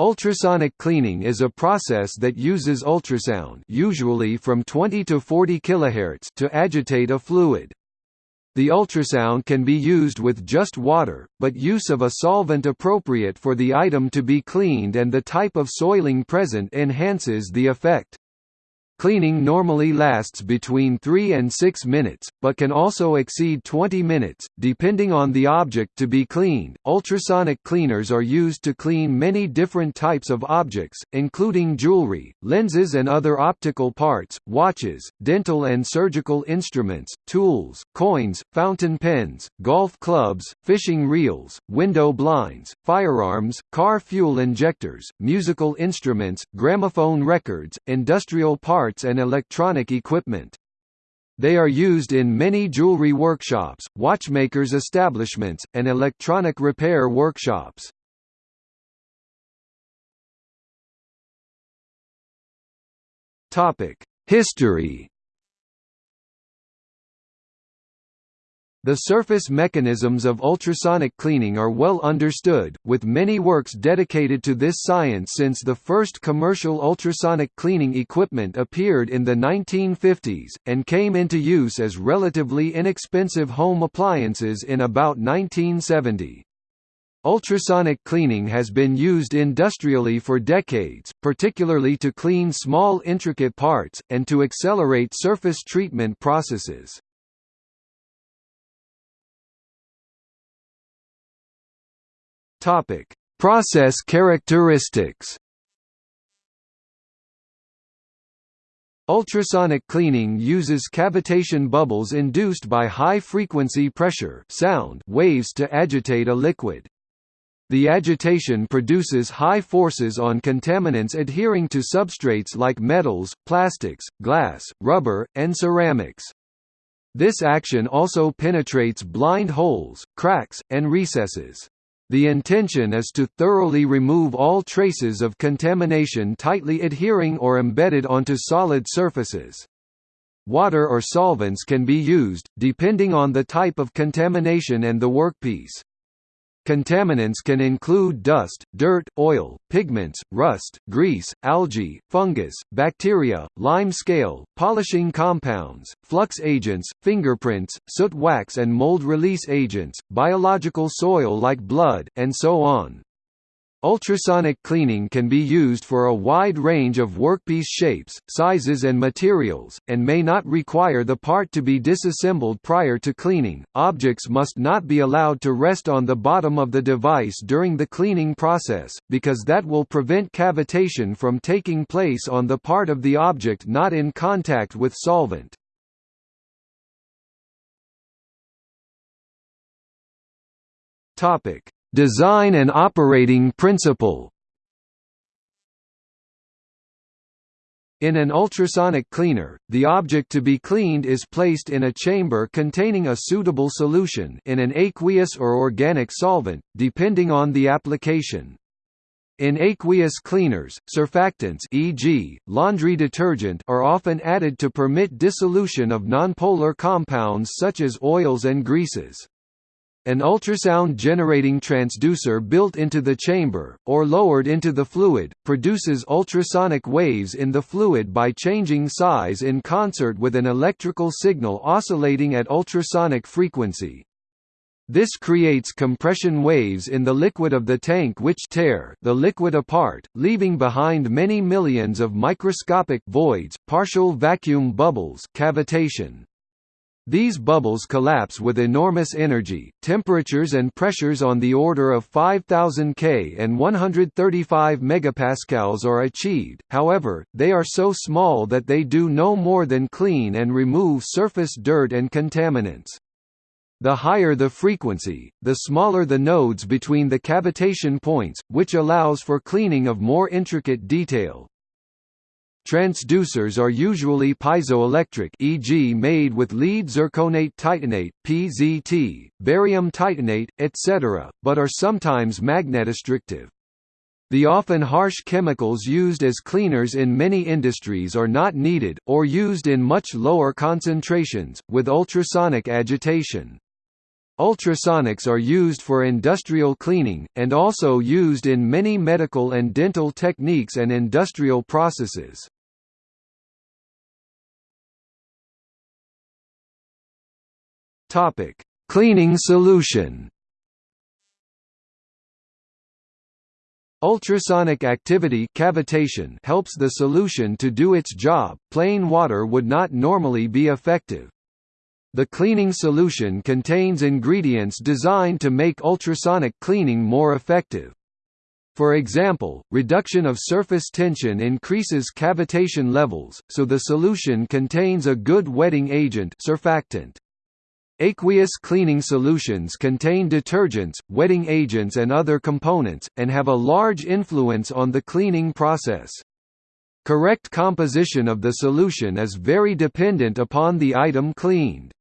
Ultrasonic cleaning is a process that uses ultrasound usually from 20 to 40 kHz to agitate a fluid. The ultrasound can be used with just water, but use of a solvent appropriate for the item to be cleaned and the type of soiling present enhances the effect. Cleaning normally lasts between 3 and 6 minutes, but can also exceed 20 minutes, depending on the object to be cleaned. Ultrasonic cleaners are used to clean many different types of objects, including jewelry, lenses and other optical parts, watches, dental and surgical instruments, tools, coins, fountain pens, golf clubs, fishing reels, window blinds, firearms, car fuel injectors, musical instruments, gramophone records, industrial parts parts and electronic equipment. They are used in many jewelry workshops, watchmakers' establishments, and electronic repair workshops. History The surface mechanisms of ultrasonic cleaning are well understood, with many works dedicated to this science since the first commercial ultrasonic cleaning equipment appeared in the 1950s, and came into use as relatively inexpensive home appliances in about 1970. Ultrasonic cleaning has been used industrially for decades, particularly to clean small intricate parts, and to accelerate surface treatment processes. Topic: Process characteristics. Ultrasonic cleaning uses cavitation bubbles induced by high-frequency pressure sound waves to agitate a liquid. The agitation produces high forces on contaminants adhering to substrates like metals, plastics, glass, rubber, and ceramics. This action also penetrates blind holes, cracks, and recesses. The intention is to thoroughly remove all traces of contamination tightly adhering or embedded onto solid surfaces. Water or solvents can be used, depending on the type of contamination and the workpiece. Contaminants can include dust, dirt, oil, pigments, rust, grease, algae, fungus, bacteria, lime scale, polishing compounds, flux agents, fingerprints, soot wax and mold release agents, biological soil like blood, and so on. Ultrasonic cleaning can be used for a wide range of workpiece shapes, sizes and materials, and may not require the part to be disassembled prior to cleaning. Objects must not be allowed to rest on the bottom of the device during the cleaning process, because that will prevent cavitation from taking place on the part of the object not in contact with solvent. Topic: Design and operating principle In an ultrasonic cleaner, the object to be cleaned is placed in a chamber containing a suitable solution in an aqueous or organic solvent, depending on the application. In aqueous cleaners, surfactants e.g., laundry detergent are often added to permit dissolution of nonpolar compounds such as oils and greases. An ultrasound generating transducer built into the chamber, or lowered into the fluid, produces ultrasonic waves in the fluid by changing size in concert with an electrical signal oscillating at ultrasonic frequency. This creates compression waves in the liquid of the tank which tear the liquid apart, leaving behind many millions of microscopic voids, partial vacuum bubbles cavitation. These bubbles collapse with enormous energy, temperatures and pressures on the order of 5000 K and 135 megapascals are achieved, however, they are so small that they do no more than clean and remove surface dirt and contaminants. The higher the frequency, the smaller the nodes between the cavitation points, which allows for cleaning of more intricate detail. Transducers are usually piezoelectric e.g. made with lead zirconate titanate PZT, barium titanate, etc., but are sometimes magnetostrictive. The often harsh chemicals used as cleaners in many industries are not needed, or used in much lower concentrations, with ultrasonic agitation. Ultrasonics are used for industrial cleaning, and also used in many medical and dental techniques and industrial processes. Cleaning solution Ultrasonic activity cavitation helps the solution to do its job, plain water would not normally be effective. The cleaning solution contains ingredients designed to make ultrasonic cleaning more effective. For example, reduction of surface tension increases cavitation levels, so the solution contains a good wetting agent surfactant. Aqueous cleaning solutions contain detergents, wetting agents and other components, and have a large influence on the cleaning process. Correct composition of the solution is very dependent upon the item cleaned.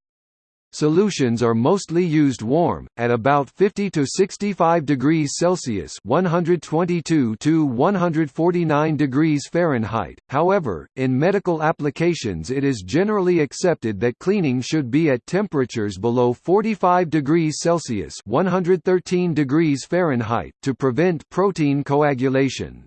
Solutions are mostly used warm, at about 50 to 65 degrees Celsius (122 to 149 degrees Fahrenheit). However, in medical applications, it is generally accepted that cleaning should be at temperatures below 45 degrees Celsius (113 degrees Fahrenheit) to prevent protein coagulation.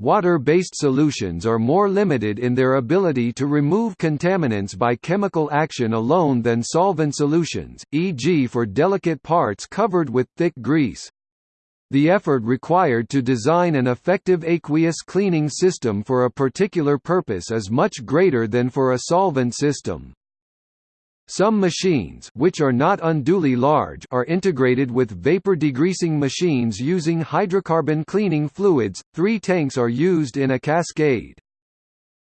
Water-based solutions are more limited in their ability to remove contaminants by chemical action alone than solvent solutions, e.g. for delicate parts covered with thick grease. The effort required to design an effective aqueous cleaning system for a particular purpose is much greater than for a solvent system. Some machines which are not unduly large are integrated with vapor degreasing machines using hydrocarbon cleaning fluids. Three tanks are used in a cascade.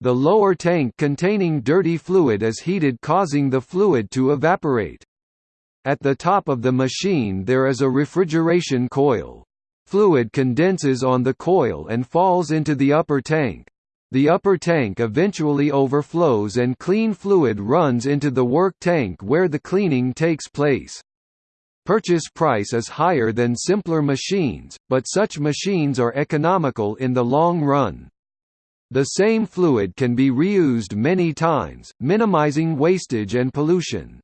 The lower tank containing dirty fluid is heated causing the fluid to evaporate. At the top of the machine there is a refrigeration coil. Fluid condenses on the coil and falls into the upper tank. The upper tank eventually overflows and clean fluid runs into the work tank where the cleaning takes place. Purchase price is higher than simpler machines, but such machines are economical in the long run. The same fluid can be reused many times, minimizing wastage and pollution.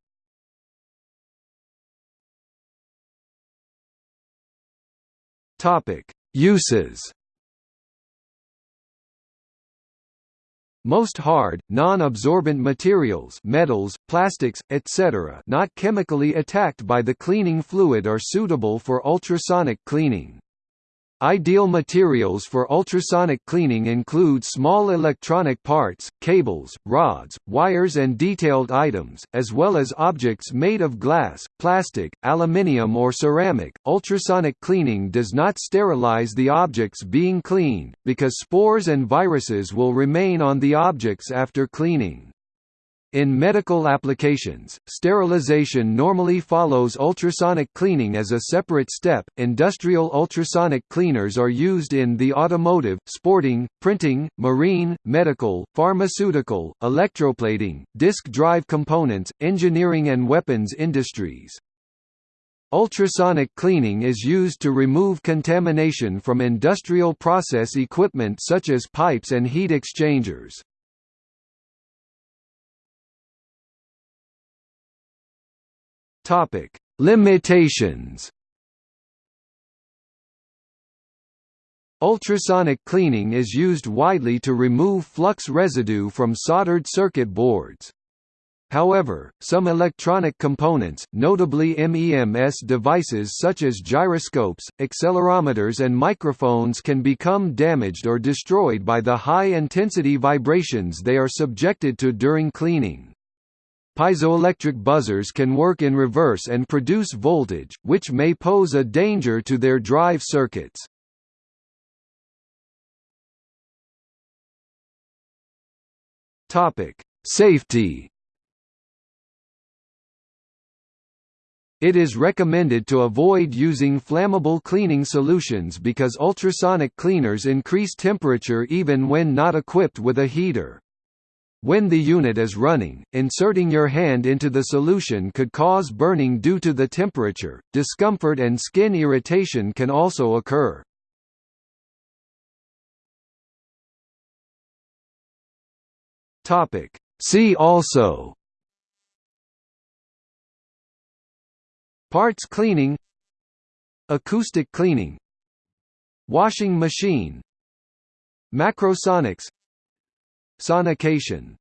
Uses Most hard, non-absorbent materials metals, plastics, etc. not chemically attacked by the cleaning fluid are suitable for ultrasonic cleaning. Ideal materials for ultrasonic cleaning include small electronic parts, cables, rods, wires and detailed items, as well as objects made of glass, plastic, aluminium or ceramic. Ultrasonic cleaning does not sterilize the objects being cleaned, because spores and viruses will remain on the objects after cleaning. In medical applications, sterilization normally follows ultrasonic cleaning as a separate step. Industrial ultrasonic cleaners are used in the automotive, sporting, printing, marine, medical, pharmaceutical, electroplating, disk drive components, engineering and weapons industries. Ultrasonic cleaning is used to remove contamination from industrial process equipment such as pipes and heat exchangers. Topic: Limitations. Ultrasonic cleaning is used widely to remove flux residue from soldered circuit boards. However, some electronic components, notably MEMS devices such as gyroscopes, accelerometers and microphones can become damaged or destroyed by the high-intensity vibrations they are subjected to during cleaning. Piezoelectric buzzers can work in reverse and produce voltage, which may pose a danger to their drive circuits. Safety It is recommended to avoid using flammable cleaning solutions because ultrasonic cleaners increase temperature even when not equipped with a heater. When the unit is running, inserting your hand into the solution could cause burning due to the temperature. Discomfort and skin irritation can also occur. Topic: See also. Parts cleaning. Acoustic cleaning. Washing machine. Macrosonics Sonication